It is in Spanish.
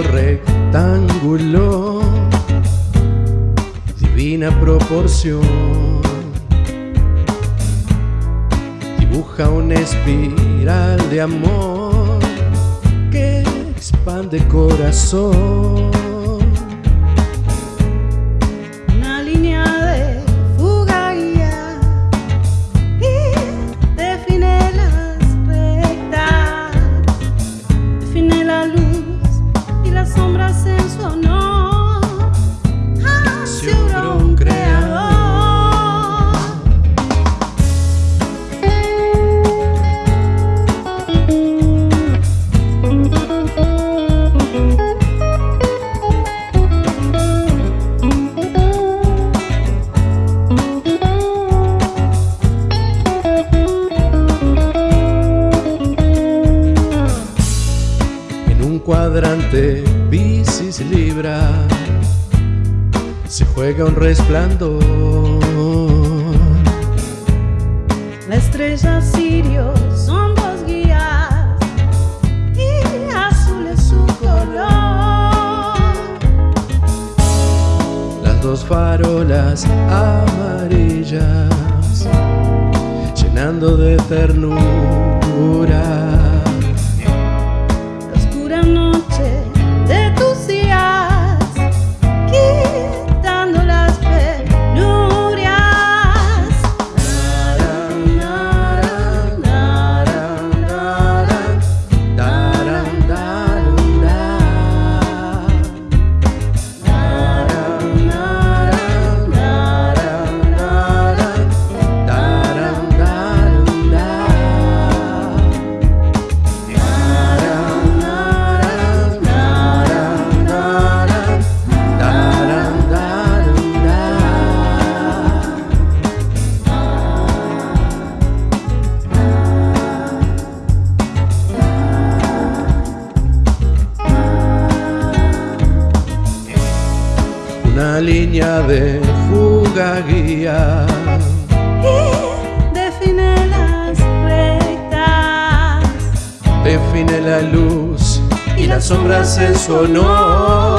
rectángulo, divina proporción. Dibuja una espiral de amor que expande corazón. Cuadrante Piscis Libra se juega un resplandor. La estrella Sirio son dos guías y azul es su color. Las dos farolas amarillas llenando de ternura. Línea de fuga guía Y define las rectas. define la luz y las sombras en su honor